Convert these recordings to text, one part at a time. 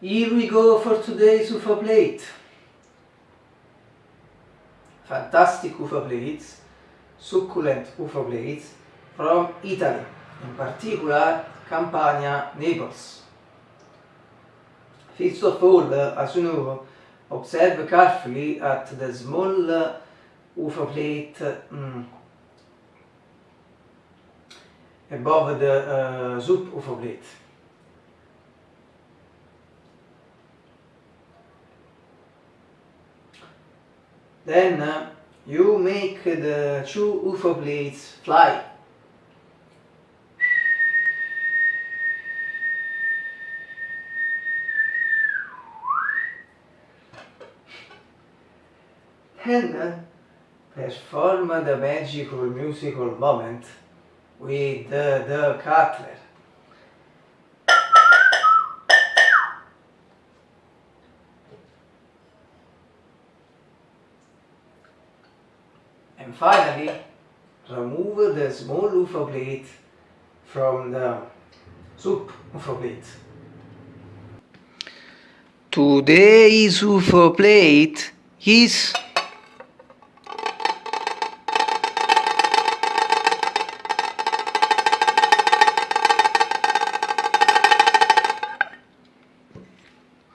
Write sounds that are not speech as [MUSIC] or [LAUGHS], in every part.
Here we go for today's UFO plate. Fantastic UFO plates, succulent UFO plates from Italy, in particular Campania, Naples. First of all, as you know, observe carefully at the small UFO plate mm, above the eh, uh, soup UFO plate. then uh, you make the two UFO blades fly. And uh, perform the magical musical moment with uh, the cutler. And finally, remove the small UFO plate from the soup UFO plate. Today's UFO plate is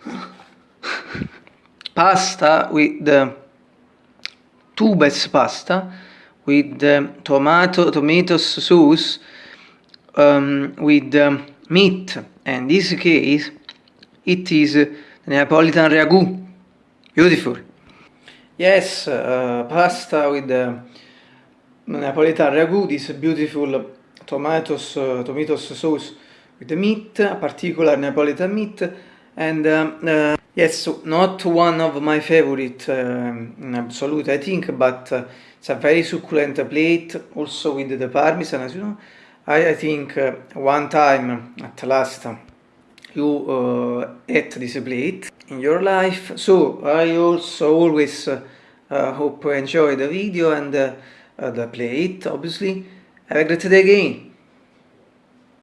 [LAUGHS] pasta with the tubes pasta with the tomato tomatoes sauce um, with the meat. In this case it is Neapolitan ragu. Beautiful. Yes uh, pasta with the Neapolitan ragu this beautiful tomatoes uh, tomatoes sauce with the meat particular Neapolitan meat. And um, uh, yes not one of my favorite um, in absolute I think but uh, it's a very succulent plate also with the parmesan as you know. I, I think uh, one time at last you uh, ate this plate in your life. So I also always uh, uh, hope you enjoy the video and the plate obviously. Have a great day again